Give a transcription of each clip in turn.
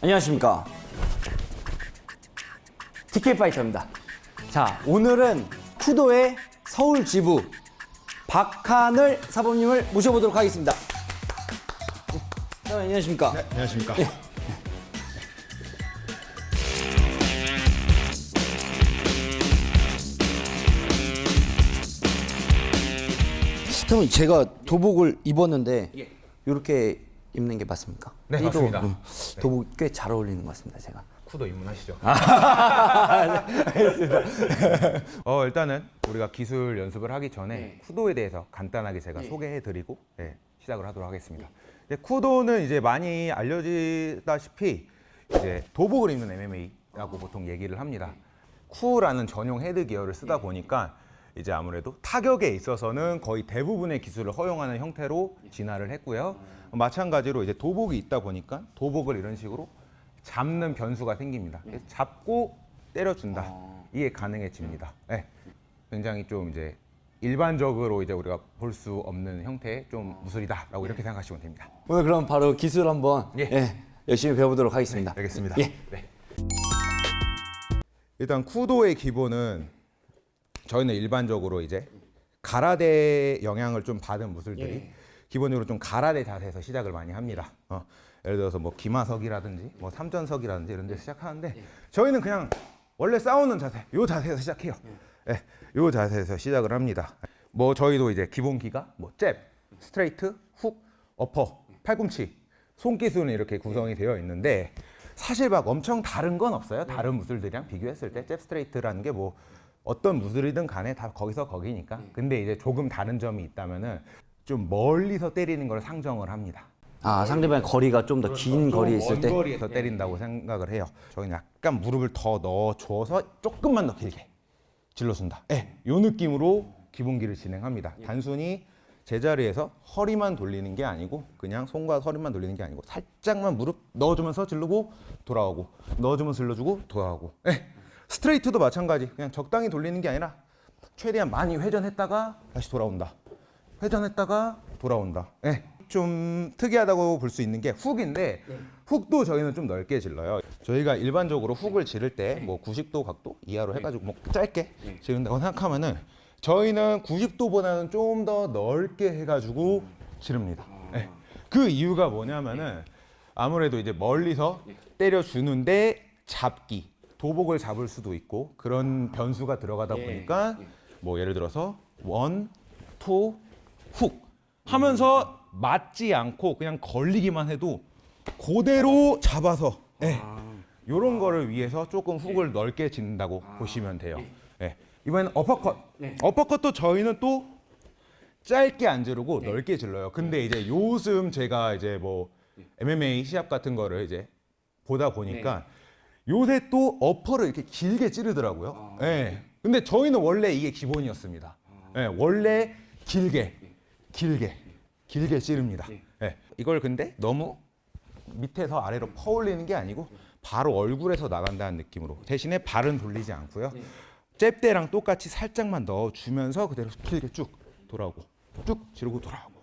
안녕하십니까. TK 파이터입니다. 자, 오늘은 쿠도의 서울 지부 박하늘 사범님을 모셔보도록 하겠습니다. 자, 안녕하십니까. 네, 안녕하십니까. 그러면 제가 도복을 입었는데 이렇게 입는 게 맞습니까? 네, 띠도, 맞습니다. 음, 도복 꽤잘 어울리는 것 같습니다, 제가. 쿠도 입문하시죠. 아. 어, 일단은 우리가 기술 연습을 하기 전에 쿠도에 대해서 간단하게 제가 소개해드리고 네, 시작을 하도록 하겠습니다. 이제 쿠도는 이제 많이 알려지다시피 이제 도복을 입는 MMA라고 보통 얘기를 합니다. 쿠라는 전용 헤드 기어를 쓰다 보니까 이제 아무래도 타격에 있어서는 거의 대부분의 기술을 허용하는 형태로 진화를 했고요. 마찬가지로 이제 도복이 있다 보니까 도복을 이런 식으로 잡는 변수가 생깁니다. 잡고 때려준다. 이게 가능해집니다. 네. 굉장히 좀 이제 일반적으로 이제 우리가 볼 수 없는 형태의 좀 무술이다라고 이렇게 생각하시면 됩니다. 오늘 그럼 바로 기술 한번 예. 예, 열심히 배워보도록 하겠습니다. 알겠습니다. 예. 네. 일단 쿠도의 기본은 저희는 일반적으로 이제 가라데 영향을 좀 받은 무술들이 기본적으로 좀 가라데 자세에서 시작을 많이 합니다. 어, 예를 들어서 뭐 기마서라든지 뭐 삼전서라든지 이런 데서 시작하는데 저희는 그냥 원래 싸우는 자세, 요 자세에서 시작해요. 예, 요 자세에서 시작을 합니다. 뭐 저희도 이제 기본기가 뭐 잽, 스트레이트, 훅, 어퍼, 팔꿈치, 손기술은 이렇게 구성이 되어 있는데 사실 막 엄청 다른 건 없어요. 다른 무술들이랑 비교했을 때 잽 스트레이트라는 게 뭐 어떤 무술이든 간에 다 거기서 거기니까. 근데 이제 조금 다른 점이 있다면은 좀 멀리서 때리는 걸 상정을 합니다. 아, 상대방의 거리가 좀 더 긴 거리에 있을 때먼 거리에서 때린다고 생각을 해요. 저희는 약간 무릎을 더 넣어줘서 조금만 더 길게 질러준다. 예, 요 느낌으로 기본기를 진행합니다. 단순히 제자리에서 허리만 돌리는 게 아니고 그냥 손과 허리만 돌리는 게 아니고 살짝만 무릎 넣어주면서 질르고 돌아오고 넣어주면서 질러주고 돌아오고 예, 스트레이트도 마찬가지 그냥 적당히 돌리는 게 아니라 최대한 많이 회전했다가 다시 돌아온다. 회전했다가 돌아온다. 예. 좀 특이하다고 볼 수 있는 게 훅인데 훅도 저희는 좀 넓게 질러요. 저희가 일반적으로 훅을 지를 때 뭐 90도 각도 이하로 해가지고 뭐 짧게 지른다고 생각하면은 저희는 90도보다는 좀 더 넓게 해가지고 지릅니다. 예. 그 이유가 뭐냐면은 아무래도 이제 멀리서 때려주는데 잡기 도복을 잡을 수도 있고 그런 변수가 들어가다 보니까 뭐 예를 들어서 one, two, 훅 하면서 맞지 않고 그냥 걸리기만 해도 그대로 잡아서 예. 이런 거를 위해서 조금 훅을 넓게 짓는다고 보시면 돼요. 예. 이번에는 어퍼컷. 어퍼컷도 저희는 또 짧게 안 지르고 넓게 질러요. 근데 이제 요즘 제가 이제 뭐 MMA 시합 같은 거를 이제 보다 보니까 요새 또 어퍼를 이렇게 길게 찌르더라고요. 예. 근데 저희는 원래 이게 기본이었습니다. 예, 원래 길게, 길게, 길게 찌릅니다. 예. 이걸 근데 너무 밑에서 아래로 퍼올리는 게 아니고 바로 얼굴에서 나간다는 느낌으로 대신에 발은 돌리지 않고요. 잽 때랑 똑같이 살짝만 넣어주면서 그대로 길게 쭉 돌아오고 쭉 지르고 돌아오고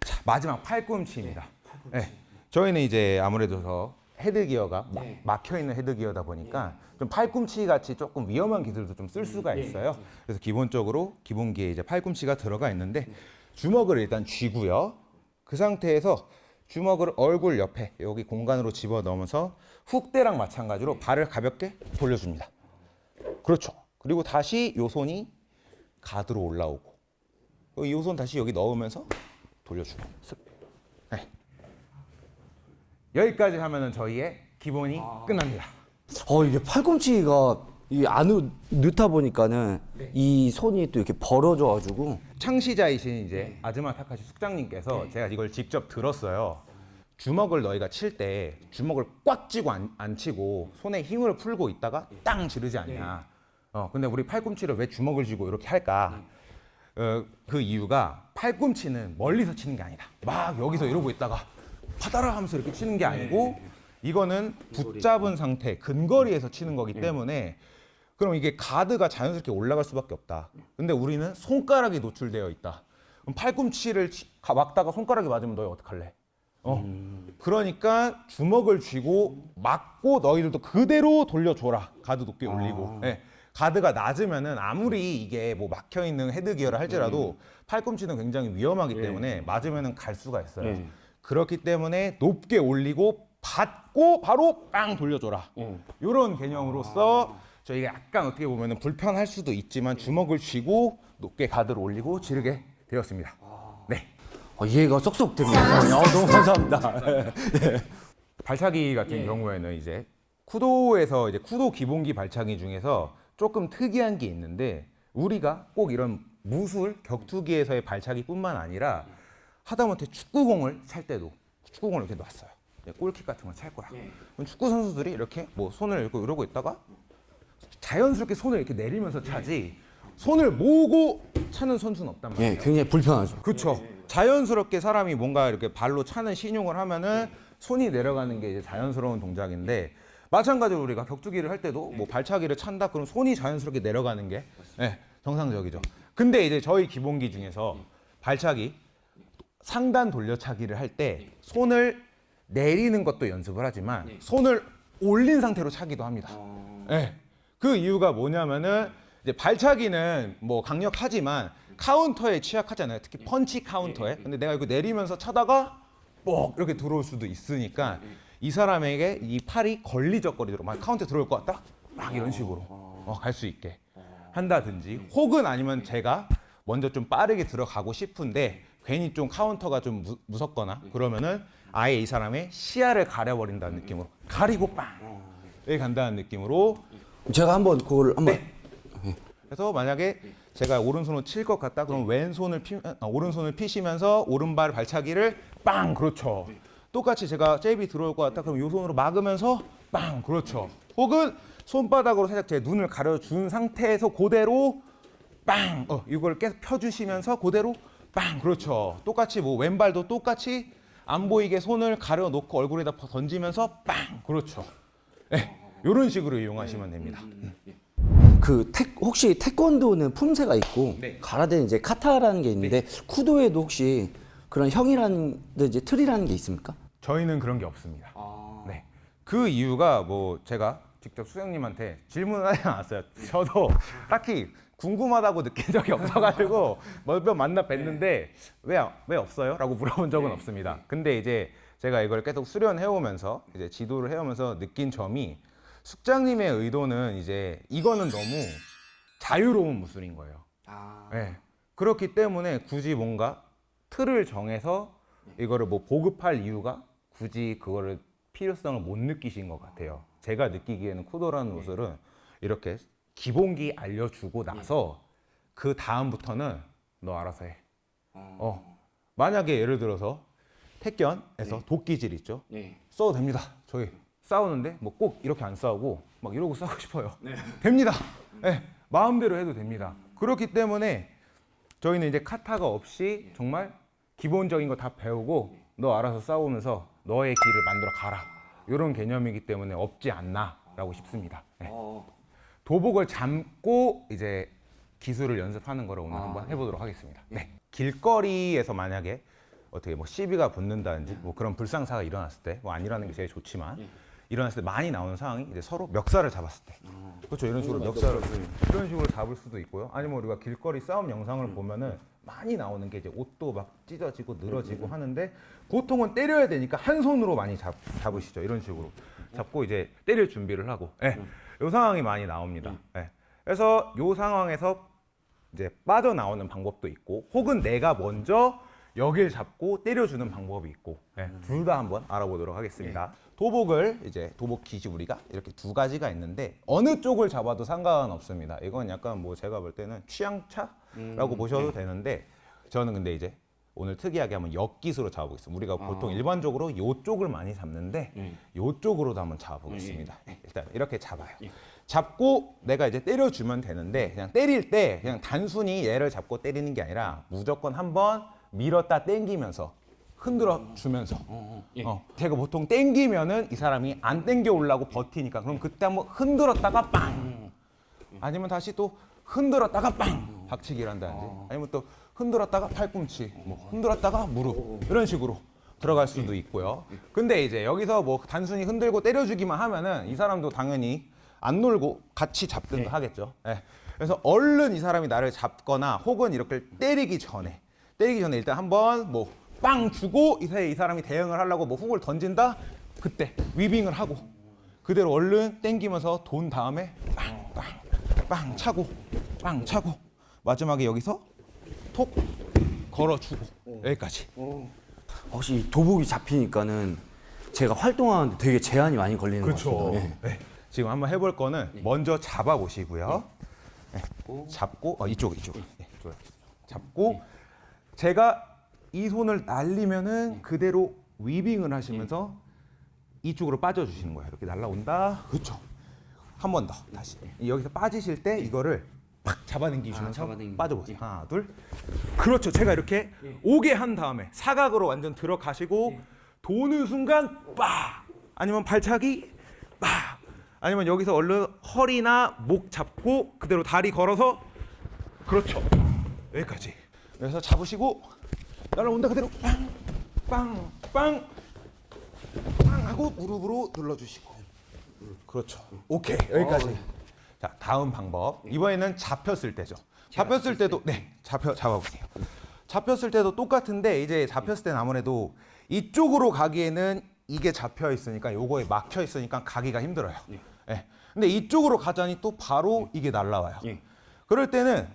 자 마지막 팔꿈치입니다. 네. 저희는 이제 아무래도 더 헤드 기어가 막혀 있는 헤드 기어다 보니까 좀 팔꿈치 같이 조금 위험한 기술도 좀 쓸 수가 있어요. 그래서 기본적으로 기본기에 이제 팔꿈치가 들어가 있는데 주먹을 일단 쥐고요. 그 상태에서 주먹을 얼굴 옆에 여기 공간으로 집어 넣으면서 훅대랑 마찬가지로 발을 가볍게 돌려줍니다. 그렇죠. 그리고 다시 요 손이 가드로 올라오고 이손 다시 여기 넣으면서 돌려주고 쓱. 네. 여기까지 하면은 저희의 기본이 끝납니다. 어 이게 팔꿈치가 이게 안 넣다 보니까는 이 손이 또 이렇게 벌어져 가지고 창시자이신 이제 아즈마 타카시 숙장님께서 제가 이걸 직접 들었어요. 주먹을 너희가 칠 때 주먹을 꽉 쥐고 안, 안 치고 손에 힘을 풀고 있다가 땅 지르지 않냐. 어, 근데 우리 팔꿈치를 왜 주먹을 쥐고 이렇게 할까? 어, 그 이유가 팔꿈치는 멀리서 치는 게 아니다. 막 여기서 이러고 있다가 파다라 하면서 이렇게 치는 게 아니고 이거는 붙잡은 상태, 근거리에서 치는 거기 때문에 그럼 이게 가드가 자연스럽게 올라갈 수밖에 없다. 근데 우리는 손가락이 노출되어 있다. 그럼 팔꿈치를 치- 가- 막다가 손가락이 맞으면 너희 어떡할래? 어. 그러니까 주먹을 쥐고 맞고 너희들도 그대로 돌려줘라. 가드 높게 올리고. 예. 가드가 낮으면은 아무리 이게 뭐 막혀 있는 헤드 기어를 할지라도 팔꿈치는 굉장히 위험하기 때문에 맞으면은 갈 수가 있어요. 예. 그렇기 때문에 높게 올리고 받고 바로 빵 돌려줘라. 이런 개념으로서 저희가 약간 어떻게 보면은 불편할 수도 있지만 주먹을 쥐고 높게 가드를 올리고 지르게 되었습니다. 네. 어, 이해가 쏙쏙 됩니다. 어, 너무 감사합니다. 발차기 같은 경우에는 이제 쿠도에서 이제 쿠도 기본기 발차기 중에서 조금 특이한 게 있는데 우리가 꼭 이런 무술 격투기에서의 발차기뿐만 아니라 하다못해 축구공을 찰 때도 축구공을 이렇게 놨어요. 이제 골킥 같은 걸 찰 거야. 그럼 축구 선수들이 이렇게 뭐 손을 이렇게 이러고 있다가 자연스럽게 손을 이렇게 내리면서 차지 손을 모으고 차는 선수는 없단 말이에요. 예, 굉장히 불편하죠. 그렇죠. 자연스럽게 사람이 뭔가 이렇게 발로 차는 신용을 하면은 손이 내려가는 게 이제 자연스러운 동작인데 마찬가지로 우리가 격투기를 할 때도 뭐 발차기를 찬다 그럼 손이 자연스럽게 내려가는 게 예, 정상적이죠. 근데 이제 저희 기본기 중에서 발차기 상단 돌려차기를 할 때 손을 내리는 것도 연습을 하지만 손을 올린 상태로 차기도 합니다. 예. 그 이유가 뭐냐면은 이제 발차기는 뭐 강력하지만 카운터에 취약하잖아요. 특히 펀치 카운터에. 근데 내가 이거 내리면서 차다가 뻑 이렇게 들어올 수도 있으니까 이 사람에게 이 팔이 걸리적거리도록 막 카운터 들어올 것 같다. 막 이런 식으로 어, 갈 수 있게 한다든지. 혹은 아니면 제가 먼저 좀 빠르게 들어가고 싶은데 괜히 좀 카운터가 좀 무, 무섭거나 그러면은 아예 이 사람의 시야를 가려버린다는 느낌으로 가리고 빵! 이렇게 간다는 느낌으로 제가 한번 그걸 한번 그래서 만약에 제가 오른손으로 칠 것 같다? 그럼 왼손을 피, 아, 오른손을 피시면서 오른발 발차기를 빵! 그렇죠. 똑같이 제가 잽이 들어올 것 같다? 그럼 요 손으로 막으면서 빵! 그렇죠. 혹은 손바닥으로 살짝 제 눈을 가려준 상태에서 그대로 빵! 어, 이걸 계속 펴주시면서 그대로 빵 그렇죠 똑같이 뭐 왼발도 똑같이 안 보이게 손을 가려놓고 얼굴에다 던지면서 빵 그렇죠 네, 이런 식으로 이용하시면 됩니다 그 태, 혹시 태권도는 품새가 있고 네. 가라데는 이제 카타라는 게 있는데 쿠도에도 혹시 그런 형이라는 이제 틀이라는 게 있습니까? 저희는 그런 게 없습니다. 네. 그 이유가 뭐 제가 직접 수장님한테 질문을 하지 않았어요. 저도 딱히 궁금하다고 느낀 적이 없어가지고 몇번 만나 뵀는데 왜, 왜 없어요? 라고 물어본 적은 없습니다. 근데 이제 제가 이걸 계속 수련해오면서 이제 지도를 해오면서 느낀 점이 숙장님의 의도는 이제 이거는 너무 자유로운 무술인 거예요. 네. 그렇기 때문에 굳이 뭔가 틀을 정해서 이거를 뭐 보급할 이유가 굳이 그거를 필요성을 못 느끼신 것 같아요. 제가 느끼기에는 쿠도라는 무술은 이렇게 기본기 알려주고 나서 그 다음부터는 너 알아서 해. 어. 만약에 예를 들어서 택견에서 도끼질 있죠. 써도 됩니다. 저희 싸우는데 뭐 꼭 이렇게 안 싸우고 막 이러고 싸우고 싶어요. 됩니다. 네, 마음대로 해도 됩니다. 그렇기 때문에 저희는 이제 카타가 없이 정말 기본적인 거 다 배우고 너 알아서 싸우면서 너의 길을 만들어 가라. 이런 개념이기 때문에 없지 않나라고 싶습니다. 네. 도복을 잠고 이제 기술을 연습하는 거를 오늘 한번 해보도록 하겠습니다. 네. 길거리에서 만약에 어떻게 뭐 시비가 붙는다든지 뭐 그런 불상사가 일어났을 때 뭐 안 일어나는 게 제일 좋지만 일어났을 때 많이 나오는 상황이 이제 서로 멱살을 잡았을 때. 그렇죠. 이런 식으로 멱살을 이런 식으로 잡을 수도 있고요. 아니면 우리가 길거리 싸움 영상을 보면은 많이 나오는 게 이제 옷도 막 찢어지고 늘어지고 하는데 보통은 때려야 되니까 한 손으로 많이 잡, 잡으시죠. 이런 식으로. 잡고 이제 때릴 준비를 하고. 예. 요 상황이 많이 나옵니다. 예. 그래서 요 상황에서 이제 빠져나오는 방법도 있고 혹은 내가 먼저 여길 잡고 때려주는 방법이 있고 둘다 한번 알아보도록 하겠습니다. 도복을 이제 도복 기지 우리가 이렇게 두 가지가 있는데 어느 쪽을 잡아도 상관없습니다. 이건 약간 뭐 제가 볼 때는 취향차라고 보셔도 되는데 저는 근데 이제 오늘 특이하게 한번 역기수로 잡아보겠습니다. 우리가 보통 일반적으로 이쪽을 많이 잡는데 이쪽으로도 한번 잡아보겠습니다. 네, 일단 이렇게 잡아요. 잡고 내가 이제 때려주면 되는데 그냥 때릴 때 그냥 단순히 얘를 잡고 때리는 게 아니라 무조건 한번 밀었다 땡기면서 흔들어 주면서. 어, 제가 보통 땡기면은 이 사람이 안 땡겨 올라고 버티니까 그럼 그때 한번 흔들었다가 빵. 아니면 다시 또 흔들었다가 빵. 박치기를 한다든지. 아니면 또 흔들었다가 팔꿈치 뭐 흔들었다가 무릎 이런 식으로 들어갈 수도 있고요. 근데 이제 여기서 뭐 단순히 흔들고 때려주기만 하면은 이 사람도 당연히 안 놀고 같이 잡든가 하겠죠. 예. 그래서 얼른 이 사람이 나를 잡거나 혹은 이렇게 때리기 전에 때리기 전에 일단 한번 뭐 빵 주고 이 사람이 대응을 하려고 뭐 훅을 던진다 그때 위빙을 하고 그대로 얼른 땡기면서 돈 다음에 빵빵빵 차고 빵 차고 마지막에 여기서 톡 걸어주고 여기까지 혹시 도복이 잡히니까는 제가 활동하는데 되게 제한이 많이 걸리는 것 같아요. 예. 네. 지금 한번 해볼 거는 먼저 잡아 보시고요. 네. 잡고 어, 이쪽 이쪽. 네, 이쪽으로. 잡고 제가 이 손을 날리면은 그대로 위빙을 하시면서 이쪽으로 빠져 주시는 거예요. 이렇게 날라온다. 그렇죠. 한 번 더 다시 여기서 빠지실 때 이거를 팍 잡아당기시면서 아. 빠져보세요. 하나 둘. 그렇죠. 제가 이렇게 오게 한 다음에 사각으로 완전 들어가시고 도는 순간 빡 아니면 발차기 빡 아니면 여기서 얼른 허리나 목 잡고 그대로 다리 걸어서 그렇죠. 여기까지. 그래서 잡으시고 날아온다 그대로 빵 빵 빵 빵 하고 무릎으로 눌러주시고 그렇죠. 오케이 여기까지. 자 다음 방법 이번에는 잡혔을 때죠. 잡혔을 때도 네 잡혀 잡아보세요. 잡혔을 때도 똑같은데 이제 잡혔을 때는 아무래도 이쪽으로 가기에는 이게 잡혀 있으니까 요거에 막혀 있으니까 가기가 힘들어요. 예. 근데 이쪽으로 가자니 또 바로 이게 날라와요. 예. 그럴 때는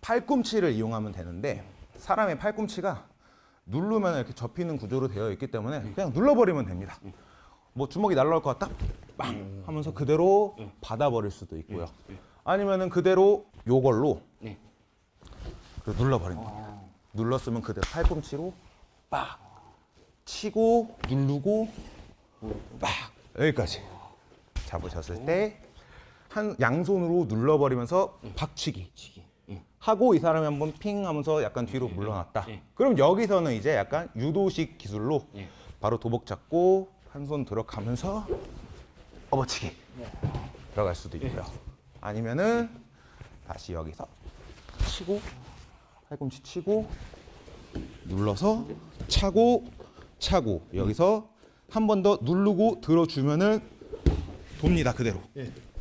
팔꿈치를 이용하면 되는데 사람의 팔꿈치가 누르면 이렇게 접히는 구조로 되어 있기 때문에 그냥 눌러버리면 됩니다. 뭐 주먹이 날라올 것 같다? 빵 하면서 그대로 받아버릴 수도 있고요. 아니면은 그대로 요걸로 눌러버리는 겁니다. 눌렀으면 그대로 팔꿈치로 빡 치고 누르고 빡 여기까지 잡으셨을 때 한 양손으로 눌러버리면서 박치기 하고 이 사람이 한번 핑 하면서 약간 뒤로 물러났다. 그럼 여기서는 이제 약간 유도식 기술로 바로 도복 잡고 한 손 들어가면서 업어치기. 들어갈 수도 있고요. 아니면은 다시 여기서 치고 팔꿈치 치고 눌러서 차고 차고. 여기서 한 번 더 누르고 들어주면은 돕니다 그대로.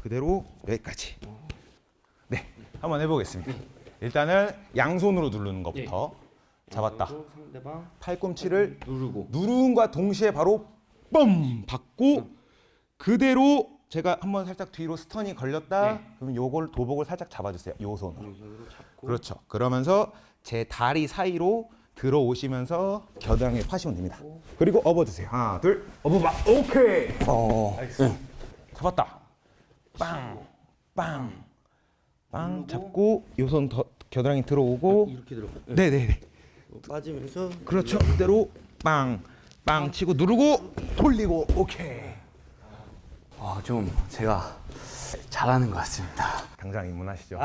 그대로 여기까지. 네 한번 해보겠습니다. 일단은 양손으로 누르는 것부터. 잡았다. 상대방 팔꿈치를 누르고. 누름과 동시에 바로 뻥! 받고 그대로 제가 한번 살짝 뒤로 스턴이 걸렸다? 그러면 요걸 도복을 살짝 잡아주세요. 요 손으로. 그렇죠. 그러면서 제 다리 사이로 들어오시면서 겨드랑이에 파시면 됩니다. 그리고 업어주세요. 하나 둘 업어봐. 오케이. 어. 잡았다. 빵 빵 빵 잡고 요 손 겨드랑이 들어오고. 이렇게 들어. 네 네 네 빠지면서. 그렇죠. 그대로 빵, 빵 치고 누르고 돌리고. 오케이. 아, 좀 제가 잘하는 것 같습니다. 당장 입문하시죠.